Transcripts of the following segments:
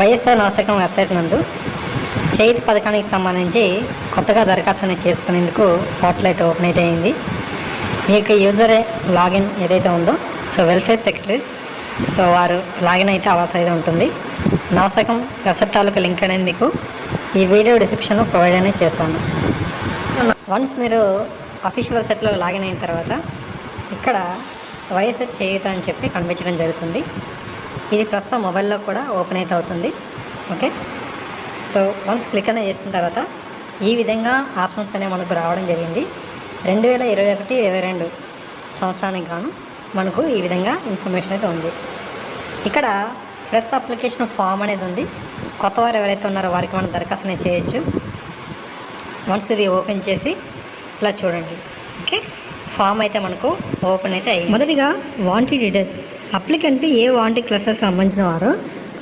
YSR నాశకం website నందు చేతి పథకానికి సంబంధించి కొత్తగా దరఖాస్తుని చేసుకునేందుకు పోర్టల్ అయితే ఓపెన్ అయితే అయింది. మీ యొక్క యూజర్ లాగిన్ ఏదైతే ఉందో సో వెల్ఫేర్ సెక్రటరీస్ సో వారు లాగిన్ అయితే అవసరం అయితే ఉంటుంది. నాశకం వెబ్సైట్ తాలూకా లింక్ అనేది మీకు ఈ వీడియో డిస్క్రిప్షన్లో ప్రొవైడ్ అనేది చేస్తాను. వన్స్ మీరు అఫీషియల్ వెబ్సైట్లో లాగిన్ అయిన తర్వాత ఇక్కడ వైఎస్ఆర్ చేయుత అని చెప్పి కనిపించడం జరుగుతుంది. ఇది ప్రస్తుతం మొబైల్లో కూడా ఓపెన్ అయితే అవుతుంది. ఓకే? సో వన్స్ క్లిక్ అనేది చేసిన తర్వాత ఈ విధంగా ఆప్షన్స్ అనేవి మనకు రావడం జరిగింది. రెండు వేల ఇరవై ఒకటి ఇరవై రెండు సంవత్సరానికి గాను మనకు ఈ విధంగా ఇన్ఫర్మేషన్ అయితే ఉంది. ఇక్కడ ఫ్రెష్ అప్లికేషన్ ఫామ్ అనేది ఉంది. కొత్త వారు ఎవరైతే ఉన్నారో వారికి మనం దరఖాస్తు అనేది చేయొచ్చు. వన్స్ ఇది ఓపెన్ చేసి ఇలా చూడండి. ఓకే? ఫామ్ అయితే మనకు ఓపెన్ అయితే అయ్యింది మొదటిగా వాంటి డీటెయిల్స్ అప్లికెంట్ ఏ వాంటి క్లస్టర్స్ సంబంధించిన వారో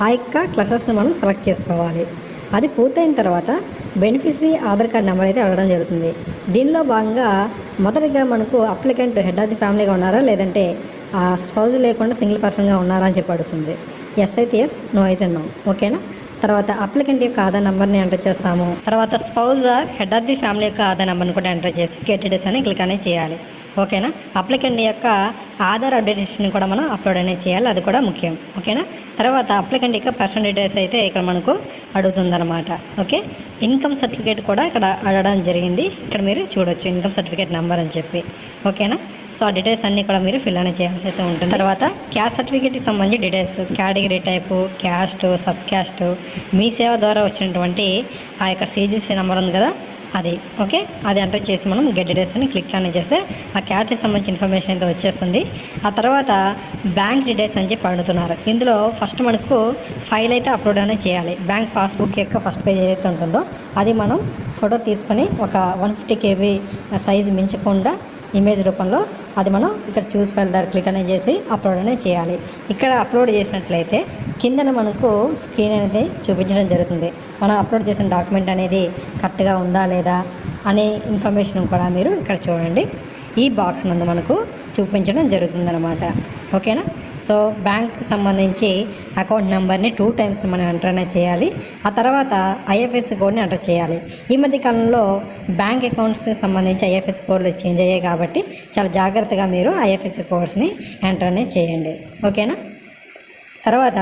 ఆ యొక్క క్లస్టర్స్ని మనం సెలెక్ట్ చేసుకోవాలి. అది పూర్తయిన తర్వాత బెనిఫిషరీ ఆధార్ కార్డ్ నెంబర్ అయితే అడగడం జరుగుతుంది. దీనిలో భాగంగా మొదటిగా మనకు అప్లికెంట్ హెడ్ ఆఫ్ ది ఫ్యామిలీగా ఉన్నారా? లేదంటే ఆ స్పౌజ్ లేకుండా సింగిల్ పర్సన్గా ఉన్నారా అని చెప్పి అడుగుతుంది. ఎస్ అయితే ఎస్ నో అయితే నో. ఓకేనా? తర్వాత అప్లికెంట్ యొక్క ఆధార్ నెంబర్ని ఎంటర్ చేస్తాము. తర్వాత spouse head of the family యొక్క ఆధార్ నెంబర్ని కూడా ఎంటర్ చేసి గెట్ అని క్లిక్ అనేది చేయాలి. ఓకేనా అప్లికెంట్ యొక్క ఆధార్ అప్డేటేషన్ కూడా మనం అప్లోడ్ అనేది చేయాలి. అది కూడా ముఖ్యం. ఓకేనా తర్వాత అప్లికెంట్ యొక్క పర్సనల్ డీటెయిల్స్ అయితే ఇక్కడ మనకు అడుగుతుందన్నమాట. ఓకే ఇన్కమ్ సర్టిఫికేట్ కూడా ఇక్కడ అడగడం జరిగింది. ఇక్కడ మీరు చూడొచ్చు ఇన్కమ్ సర్టిఫికేట్ నెంబర్ అని చెప్పి. ఓకేనా సో ఆ డీటెయిల్స్ అన్నీ కూడా మీరు ఫిల్ అని చేయాల్సి అయితే ఉంటుంది. తర్వాత క్యాస్ట్ సర్టిఫికేట్కి సంబంధించి details category type caste sub caste Mee Seva ద్వారా వచ్చినటువంటి ఆ యొక్క సీజీసీ నెంబర్ ఉంది కదా అది ఓకే అది ఎంటర్ చేసి మనం గెట్ డీటెయిల్స్ అని క్లిక్ అని చేస్తే ఆ క్యాస్ట్కి సంబంధించిన ఇన్ఫర్మేషన్ అయితే వచ్చేస్తుంది. ఆ తర్వాత బ్యాంక్ డీటెయిల్స్ అని చెప్పి అడుగుతున్నారు. ఇందులో ఫస్ట్ మనకు ఫైల్ అయితే అప్లోడ్ అనేది చేయాలి. బ్యాంక్ పాస్బుక్ యొక్క ఫస్ట్ పేజ్ ఏదైతే ఉంటుందో అది మనం ఫోటో తీసుకొని ఒక వన్ ఫిఫ్టీ కేబీ సైజు మించకుండా ఇమేజ్ రూపంలో అది మనం ఇక్కడ చూస్ ఫైల్ దగ్గర క్లిక్ అనేది చేసి అప్లోడ్ అనేది చేయాలి. ఇక్కడ అప్లోడ్ చేసినట్లయితే కిందన మనకు స్క్రీన్ అనేది చూపించడం జరుగుతుంది. మనం అప్లోడ్ చేసిన డాక్యుమెంట్ అనేది కరెక్ట్గా ఉందా లేదా అనే ఇన్ఫర్మేషన్ కూడా మీరు ఇక్కడ చూడండి. ఈ బాక్స్ నందు మనకు చూపించడం జరుగుతుందన్నమాట. ఓకేనా సో బ్యాంక్కి సంబంధించి అకౌంట్ నెంబర్ని టూ టైమ్స్ మనం ఎంటర్ అనేది చేయాలి. ఆ తర్వాత ఐఎఫ్ఎస్సి కోడ్ని ఎంటర్ చేయాలి. ఈ మధ్య కాలంలో బ్యాంక్ అకౌంట్స్కి సంబంధించి ఐఎఫ్ఎస్ కోడ్లు చేంజ్ అయ్యాయి కాబట్టి చాలా జాగ్రత్తగా మీరు ఐఎఫ్ఎస్సి కోడ్స్ని ఎంటర్ అనేది చేయండి. ఓకేనా? తర్వాత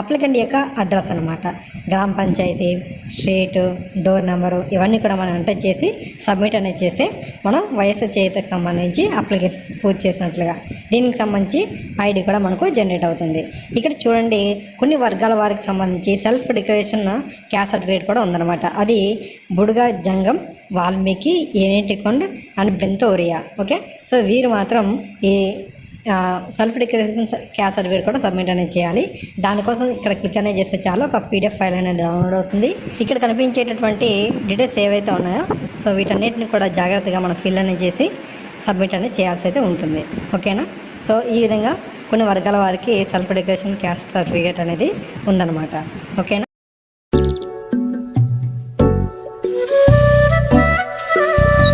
అప్లికెంట్ యొక్క అడ్రస్ అనమాట గ్రామ పంచాయతీ స్ట్రీట్ డోర్ నెంబరు ఇవన్నీ కూడా మనం ఎంటర్ చేసి సబ్మిట్ అనేది చేస్తే మనం వయసు చేతికి సంబంధించి అప్లికేషన్ పూర్తి చేసినట్లుగా. దీనికి సంబంధించి ఐడి కూడా మనకు జనరేట్ అవుతుంది. ఇక్కడ చూడండి కొన్ని వర్గాల వారికి సంబంధించి సెల్ఫ్ డిక్లరేషన్ క్యాస్ట్ సర్టిఫికేట్ కూడా ఉందన్నమాట. అది Budaga Jangam Valmiki ఏనేటికొండ and బెంతోరియా. Okay? So వీరు మాత్రం ఈ సెల్ఫ్ డిక్లరేషన్ క్యాస్ట్ సర్టిఫికేట్ కూడా సబ్మిట్ అనేది చేయాలి. దానికోసం ఇక్కడ క్లిక్ అనేది చేస్తే చాలు ఒక పీడిఎఫ్ ఫైల్ అనేది డౌన్లోడ్ అవుతుంది. ఇక్కడ కనిపించేటటువంటి డీటెయిల్స్ ఏవైతే ఉన్నాయో సో వీటన్నిటిని కూడా జాగ్రత్తగా మనం ఫిల్ అనేది చేసి సబ్మిట్ అనేది చేయాల్సి అయితే ఉంటుంది. ఓకేనా సో ఈ విధంగా కొన్ని వర్గాల వారికి సెల్ఫ్ డిక్లరేషన్ క్యాస్ట్ సర్టిఫికేట్ అనేది ఉందన్నమాట. ఓకేనా